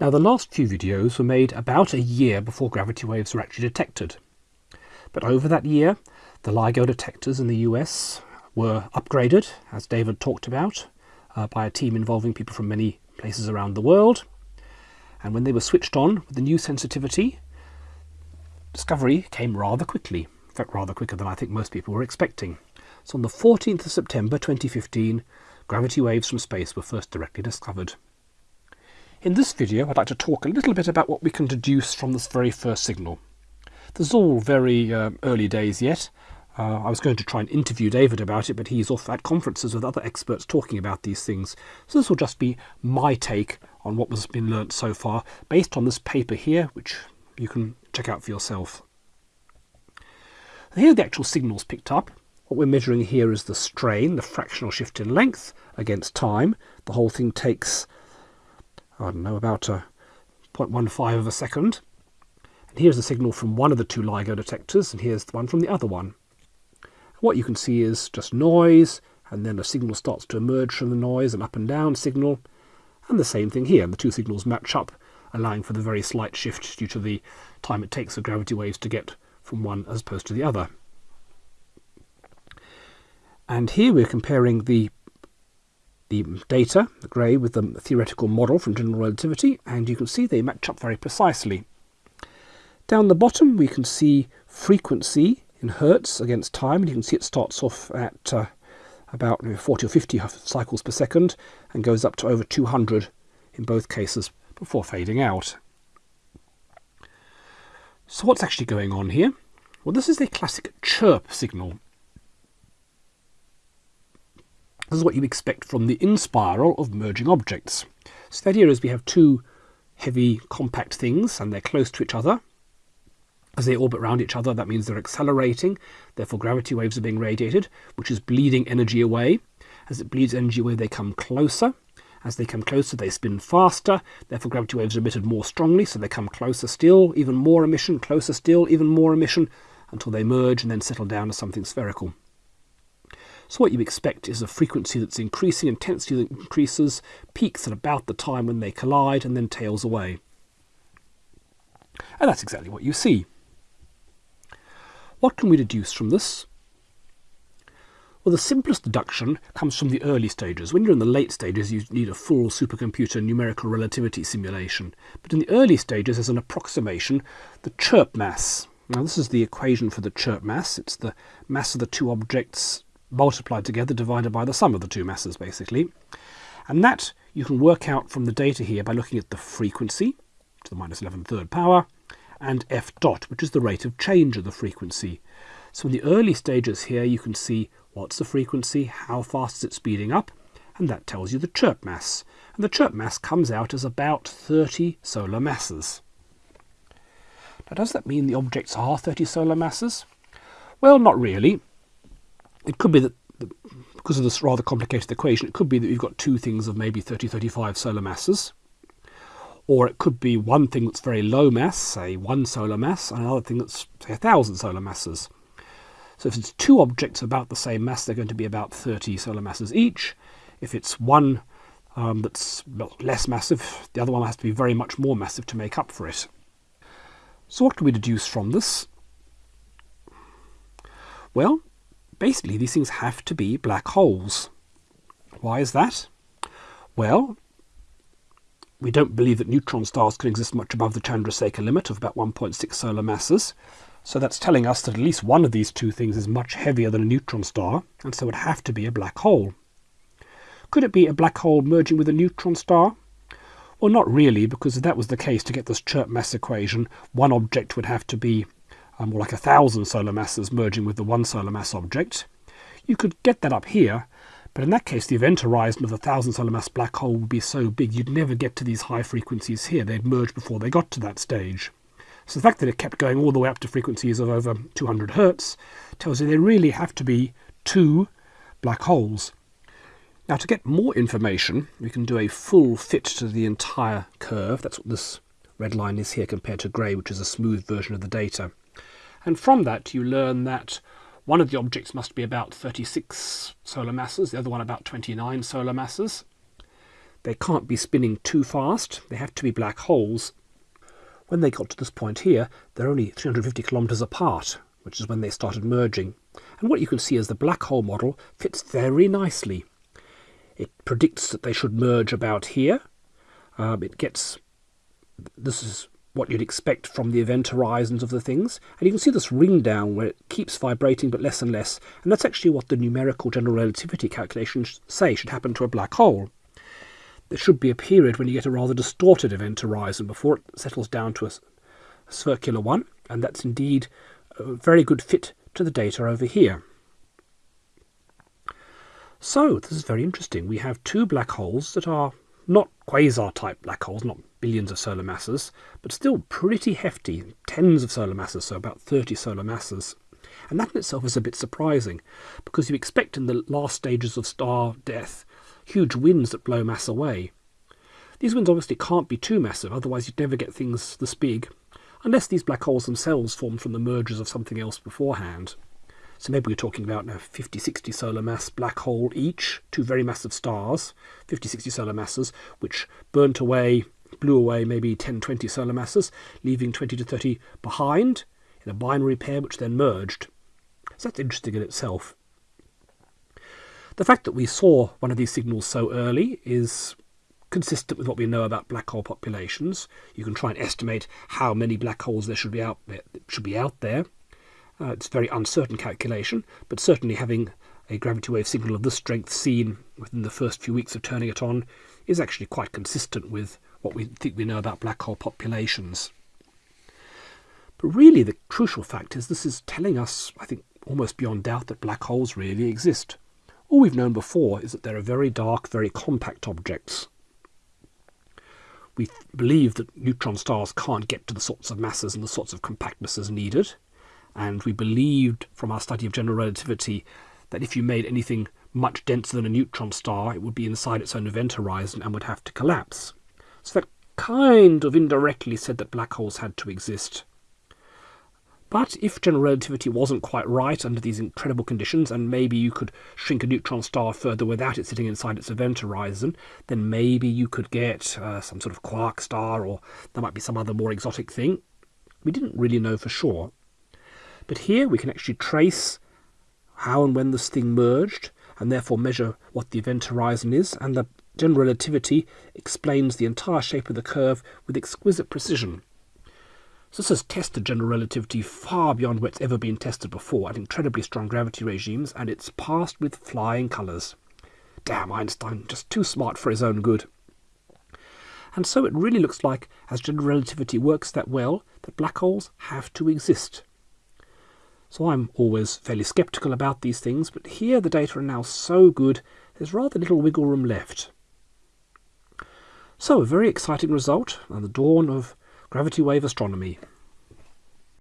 Now the last few videos were made about a year before gravity waves were actually detected. But over that year, the LIGO detectors in the US were upgraded, as David talked about, uh, by a team involving people from many places around the world. And when they were switched on with the new sensitivity, discovery came rather quickly, in fact rather quicker than I think most people were expecting. So on the 14th of September 2015, gravity waves from space were first directly discovered. In this video I'd like to talk a little bit about what we can deduce from this very first signal. This is all very uh, early days yet. Uh, I was going to try and interview David about it, but he's off at conferences with other experts talking about these things. So this will just be my take on what has been learnt so far, based on this paper here, which you can check out for yourself. Here are the actual signals picked up. What we're measuring here is the strain, the fractional shift in length against time. The whole thing takes I don't know, about uh, a 0.15 of a second. And here's the signal from one of the two LIGO detectors, and here's the one from the other one. What you can see is just noise, and then a signal starts to emerge from the noise, an up and down signal, and the same thing here. The two signals match up, allowing for the very slight shift due to the time it takes for gravity waves to get from one as opposed to the other. And here we're comparing the the data, the grey, with the theoretical model from general relativity, and you can see they match up very precisely. Down the bottom we can see frequency in hertz against time, and you can see it starts off at uh, about 40 or 50 cycles per second and goes up to over 200 in both cases before fading out. So what's actually going on here? Well, this is a classic chirp signal. This is what you expect from the inspiral of merging objects. So the idea is we have two heavy compact things and they're close to each other. As they orbit around each other, that means they're accelerating, therefore gravity waves are being radiated, which is bleeding energy away. As it bleeds energy away, they come closer. As they come closer, they spin faster, therefore gravity waves are emitted more strongly, so they come closer still, even more emission, closer still, even more emission, until they merge and then settle down as something spherical. So what you expect is a frequency that's increasing, intensity that increases, peaks at about the time when they collide, and then tails away. And that's exactly what you see. What can we deduce from this? Well, the simplest deduction comes from the early stages. When you're in the late stages, you need a full supercomputer numerical relativity simulation. But in the early stages, there's an approximation, the chirp mass. Now, this is the equation for the chirp mass. It's the mass of the two objects multiplied together divided by the sum of the two masses basically. And that you can work out from the data here by looking at the frequency to the minus 11 third power and f dot which is the rate of change of the frequency. So in the early stages here you can see what's the frequency, how fast is it speeding up and that tells you the chirp mass. And the chirp mass comes out as about 30 solar masses. Now does that mean the objects are 30 solar masses? Well, not really. It could be that, because of this rather complicated equation, it could be that you've got two things of maybe 30, 35 solar masses. Or it could be one thing that's very low mass, say one solar mass, and another thing that's, say, a thousand solar masses. So if it's two objects about the same mass, they're going to be about 30 solar masses each. If it's one um, that's less massive, the other one has to be very much more massive to make up for it. So what can we deduce from this? Well, basically these things have to be black holes. Why is that? Well, we don't believe that neutron stars can exist much above the Chandrasekhar limit of about 1.6 solar masses. So that's telling us that at least one of these two things is much heavier than a neutron star, and so it would have to be a black hole. Could it be a black hole merging with a neutron star? Well, not really, because if that was the case, to get this chirp mass equation, one object would have to be more like a thousand solar masses merging with the one solar mass object. You could get that up here, but in that case the event horizon of the thousand solar mass black hole would be so big you'd never get to these high frequencies here. They'd merge before they got to that stage. So the fact that it kept going all the way up to frequencies of over 200 hertz tells you they really have to be two black holes. Now to get more information, we can do a full fit to the entire curve. That's what this red line is here compared to grey, which is a smooth version of the data. And from that you learn that one of the objects must be about 36 solar masses, the other one about 29 solar masses. they can't be spinning too fast. They have to be black holes. When they got to this point here, they're only 350 kilometers apart, which is when they started merging. And what you can see is the black hole model fits very nicely. It predicts that they should merge about here. Um, it gets, this is what you'd expect from the event horizons of the things. And you can see this ring down where it keeps vibrating but less and less. And that's actually what the numerical general relativity calculations say should happen to a black hole. There should be a period when you get a rather distorted event horizon before it settles down to a, circular one. And that's indeed a very good fit to the data over here. So this is very interesting. We have two black holes that are not quasar-type black holes, not billions of solar masses, but still pretty hefty, tens of solar masses, so about 30 solar masses. And that in itself is a bit surprising, because you expect in the last stages of star death huge winds that blow mass away. These winds obviously can't be too massive, otherwise you'd never get things this big, unless these black holes themselves formed from the mergers of something else beforehand. So maybe we're talking about a 50, 60 solar mass black hole each, two very massive stars, 50, 60 solar masses, which burnt away, blew away maybe 10, 20 solar masses, leaving 20 to 30 behind in a binary pair which then merged. So that's interesting in itself. The fact that we saw one of these signals so early is consistent with what we know about black hole populations. You can try and estimate how many black holes there should be out there. Should be out there. Uh, it's a very uncertain calculation, but certainly having a gravity wave signal of this strength seen within the first few weeks of turning it on is actually quite consistent with what we think we know about black hole populations. But really the crucial fact is this is telling us, I think almost beyond doubt, that black holes really exist. All we've known before is that they're very dark, very compact objects. We believe that neutron stars can't get to the sorts of masses and the sorts of compactnesses needed and we believed from our study of general relativity that if you made anything much denser than a neutron star, it would be inside its own event horizon and would have to collapse. So that kind of indirectly said that black holes had to exist. But if general relativity wasn't quite right under these incredible conditions, and maybe you could shrink a neutron star further without it sitting inside its event horizon, then maybe you could get uh, some sort of quark star, or there might be some other more exotic thing. We didn't really know for sure. But here we can actually trace how and when this thing merged and therefore measure what the event horizon is and the general relativity explains the entire shape of the curve with exquisite precision. So this has tested general relativity far beyond where it's ever been tested before at incredibly strong gravity regimes and it's passed with flying colours. Damn Einstein, just too smart for his own good. And so it really looks like, as general relativity works that well, that black holes have to exist. So I'm always fairly sceptical about these things, but here the data are now so good, there's rather little wiggle room left. So a very exciting result and the dawn of gravity wave astronomy.